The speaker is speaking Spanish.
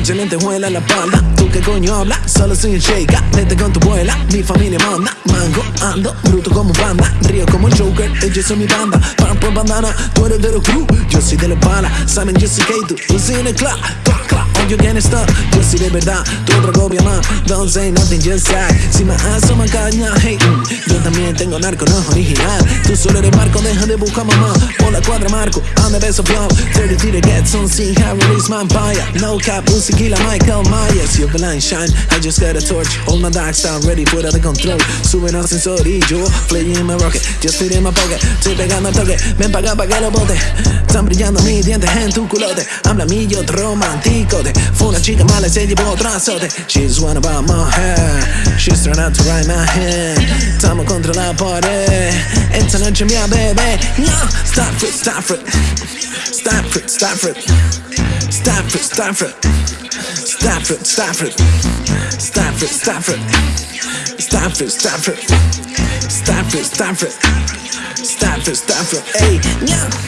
Panchamente juela la pala ¿Tú qué coño habla? Solo soy un shake Vete con tu abuela Mi familia manda. Mango, ando Bruto como banda Río como el Joker Ellos son mi banda. Pam, pam, bandana Tú eres de los crew. Yo soy de la pala Saben, yo soy K2 Tú soy en el club you can stop. Yo soy de verdad Tú otra copia más. Don't say nothing, just say Si me asoma caña Hey, mm. Tengo narco No es original. Tú solo eres marco Deja de buscar mamá. Por la cuadra marco I'm the best of y'all 30 feet to get some See how release my empire No cap Uzi Kila Michael Myers. You're blind shine I just got a torch. Hold my dark style Ready fuera de control. Sube el ascensor y yo Fly in my rocket. Just fit in my pocket Estoy pegando al toque. Ven pa' acá pa' que lo bote. Están brillando mis dientes en tu culote. Habla mí yo romanticote. Fue una chica mala y se llevó otro azote. She's one about my hair. She's trying out to ride my hand Estamos contra la pared Esta noche mía bebé No, stop it, stop it. Stop it, stop it. Stop it, stop it. Stop it, stop it. Stop it, stop it. Stop it, stop it. Stop it, stop it. Stop it, stop it. Ey, yeah